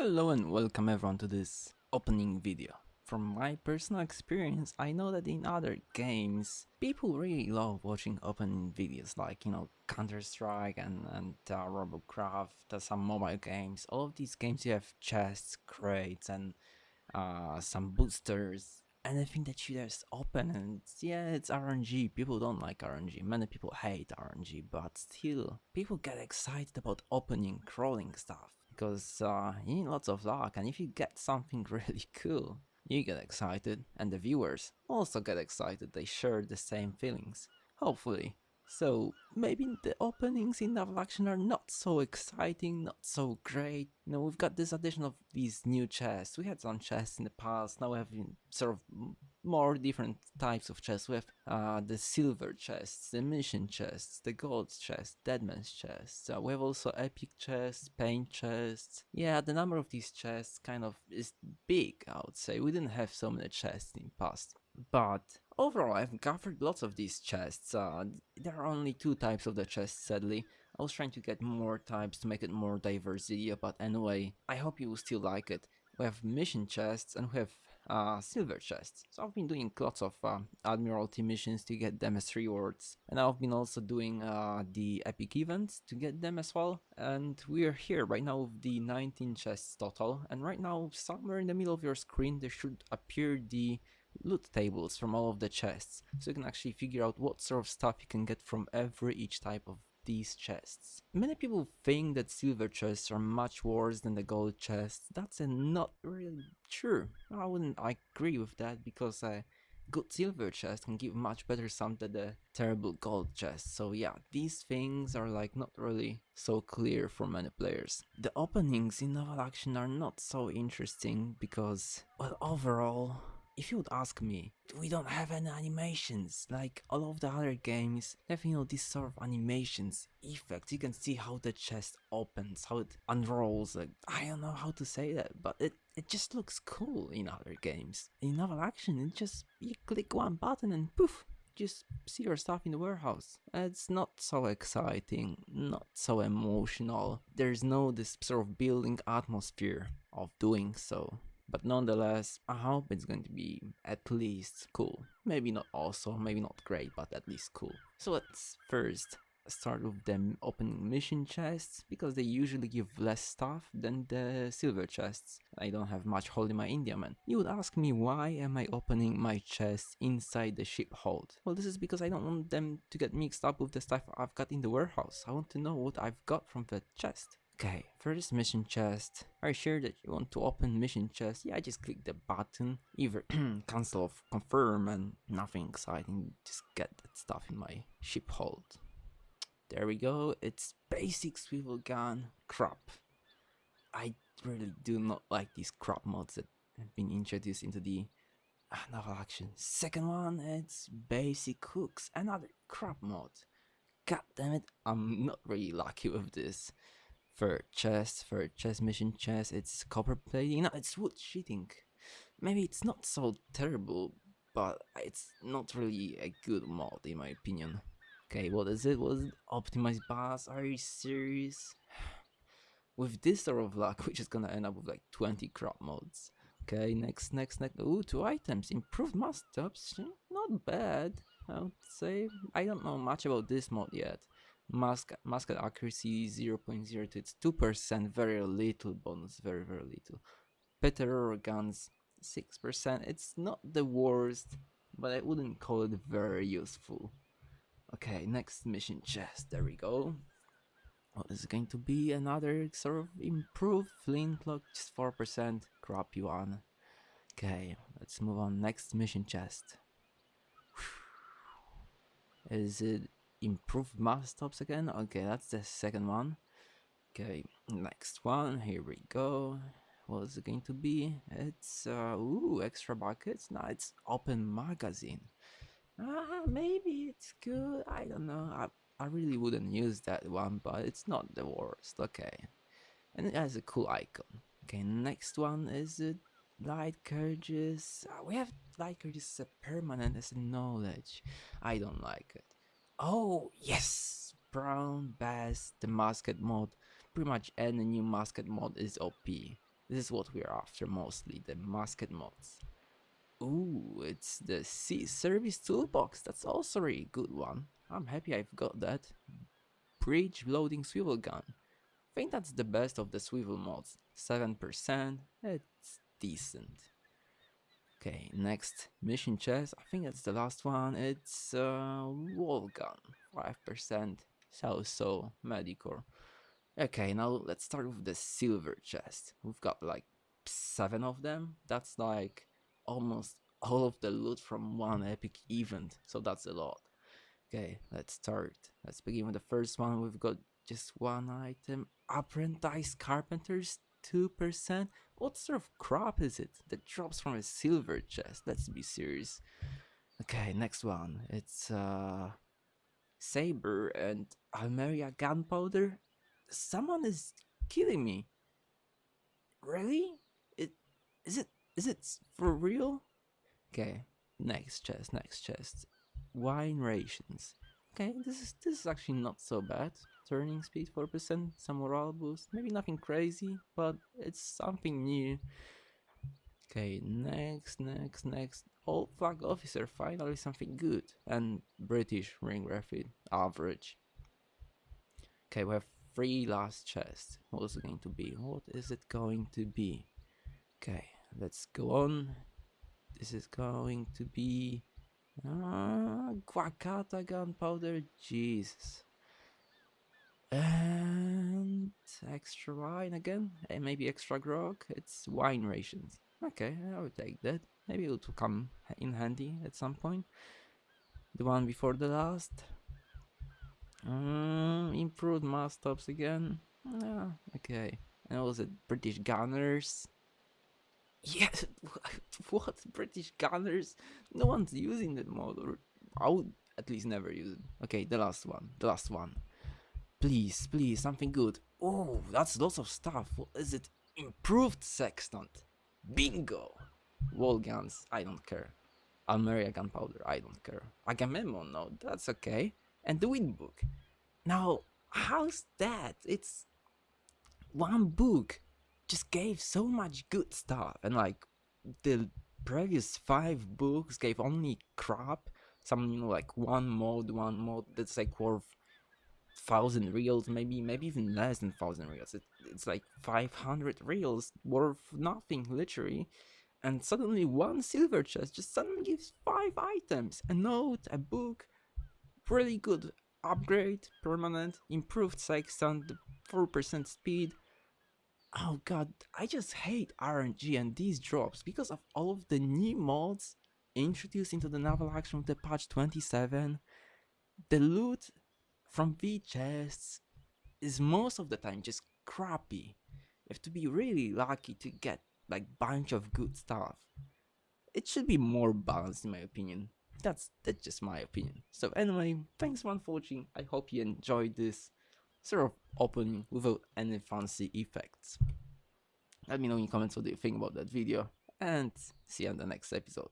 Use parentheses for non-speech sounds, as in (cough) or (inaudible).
Hello and welcome everyone to this opening video. From my personal experience, I know that in other games, people really love watching opening videos like, you know, Counter-Strike and, and uh, Robocraft, uh, some mobile games. All of these games you have chests, crates and uh, some boosters, anything that you just open and yeah, it's RNG. People don't like RNG. Many people hate RNG, but still, people get excited about opening, crawling stuff because uh, you need lots of luck and if you get something (laughs) really cool, you get excited, and the viewers also get excited, they share the same feelings. Hopefully. So, maybe the openings in Naval Action are not so exciting, not so great. You know, we've got this addition of these new chests. We had some chests in the past, now we have sort of more different types of chests. We have uh, the silver chests, the mission chests, the gold chests, deadman's chests. Uh, we have also epic chests, paint chests. Yeah, the number of these chests kind of is big, I would say. We didn't have so many chests in past. But overall, I've covered lots of these chests. Uh, there are only two types of the chests, sadly. I was trying to get more types to make it more diversity, but anyway, I hope you will still like it. We have mission chests and we have uh, silver chests. So I've been doing lots of uh, Admiralty missions to get them as rewards. And I've been also doing uh, the epic events to get them as well. And we're here right now with the 19 chests total. And right now, somewhere in the middle of your screen, there should appear the loot tables from all of the chests. So you can actually figure out what sort of stuff you can get from every each type of these chests. Many people think that silver chests are much worse than the gold chests. That's not really true. I wouldn't agree with that because a good silver chest can give much better sum than the terrible gold chest. So yeah, these things are like not really so clear for many players. The openings in Naval Action are not so interesting because, well, overall, if you would ask me, we don't have any animations, like all of the other games you know this sort of animations, effects, you can see how the chest opens, how it unrolls, like, I don't know how to say that, but it, it just looks cool in other games. In Naval Action, it just, you click one button and poof, just see your stuff in the warehouse. It's not so exciting, not so emotional, there's no this sort of building atmosphere of doing so. But nonetheless, I hope it's going to be at least cool. Maybe not awesome, maybe not great, but at least cool. So let's first start with them opening mission chests because they usually give less stuff than the silver chests. I don't have much hold in my Indiaman. You would ask me why am I opening my chests inside the ship hold? Well this is because I don't want them to get mixed up with the stuff I've got in the warehouse. I want to know what I've got from the chest. Okay, for this mission chest. Are you sure that you want to open mission chest? Yeah, I just click the button, either (clears throat) cancel or confirm and nothing exciting, just get that stuff in my ship hold. There we go, it's basic swivel gun, crap. I really do not like these crap mods that have been introduced into the uh, naval action. Second one, it's basic hooks, another crap mod. God damn it, I'm not really lucky with this for chest, for chest mission chest, it's copper plating. No, it's wood sheeting. Maybe it's not so terrible, but it's not really a good mod in my opinion. Okay, what is it? Was it optimized bus? Are you serious? (sighs) With this sort of luck, (laughs) we're just gonna end up with like 20 crop mods. Okay, next, next, next. Ooh, two items. Improved mass-ups. Not bad, I would say. I don't know much about this mod yet. Mask, musket accuracy 0.02, it's 2%, very little bonus, very very little. Better guns 6%, it's not the worst, but I wouldn't call it very useful. Okay, next mission chest, there we go. What is going to be another sort of improved flintlock, just 4%, crappy one. Okay, let's move on, next mission chest. Is it improved mass stops again. Okay that's the second one. Okay next one. Here we go. What is it going to be? It's uh ooh extra buckets. No it's open magazine. Ah maybe it's good. I don't know. I i really wouldn't use that one but it's not the worst. Okay. And it has a cool icon. Okay next one is it light courageous uh, we have light courageous as a permanent as a knowledge. I don't like it Oh, yes! Brown Bess, the musket mod. Pretty much any new musket mod is OP. This is what we're after mostly, the musket mods. Ooh, it's the Sea Service Toolbox, that's also a really good one. I'm happy I've got that. Breech Loading Swivel Gun. I think that's the best of the swivel mods. 7%, it's decent. Okay, next mission chest. I think that's the last one. It's uh, wall gun, five percent. So so medicore. Okay, now let's start with the silver chest. We've got like seven of them. That's like almost all of the loot from one epic event. So that's a lot. Okay, let's start. Let's begin with the first one. We've got just one item. Apprentice Carpenters 2%? What sort of crop is it that drops from a silver chest? Let's be serious. Okay, next one. It's uh Saber and Almeria gunpowder. Someone is killing me. Really? It is it is it for real? Okay, next chest, next chest. Wine rations. Okay, this is this is actually not so bad turning speed 4%, some morale boost, maybe nothing crazy, but it's something new. Okay, next, next, next. Old flag officer, finally something good. And British ring rapid, average. Okay, we have three last chests. What's it going to be? What is it going to be? Okay, let's go on. This is going to be... Uh, Guacata gunpowder, Jesus. And extra wine again, and maybe extra grog. It's wine rations. Okay, I would take that. Maybe it will come in handy at some point. The one before the last. Um, improved mast again. Yeah, okay. And was it British Gunners? Yes, (laughs) what British Gunners? No one's using that mod, or I would at least never use it. Okay, the last one, the last one. Please, please, something good. Oh, that's lots of stuff. What is it? Improved sextant. Bingo! Wall guns, I don't care. Almeria gunpowder, I don't care. Agamemnon, no, that's okay. And the wind book. Now, how's that? It's one book just gave so much good stuff, and like the previous five books gave only crap. Some, you know, like one mod one mod that's like worth thousand reals, maybe maybe even less than thousand reals. It, it's like 500 reals worth nothing, literally. And suddenly one silver chest just suddenly gives five items, a note, a book, really good upgrade, permanent, improved sextant, 4% speed. Oh god, I just hate RNG and these drops because of all of the new mods introduced into the naval action with the patch 27. The loot from V chests is most of the time just crappy. You have to be really lucky to get like bunch of good stuff. It should be more balanced in my opinion. That's that's just my opinion. So anyway, thanks for watching. I hope you enjoyed this sort of opening without any fancy effects. Let me know in the comments what you think about that video and see you on the next episode.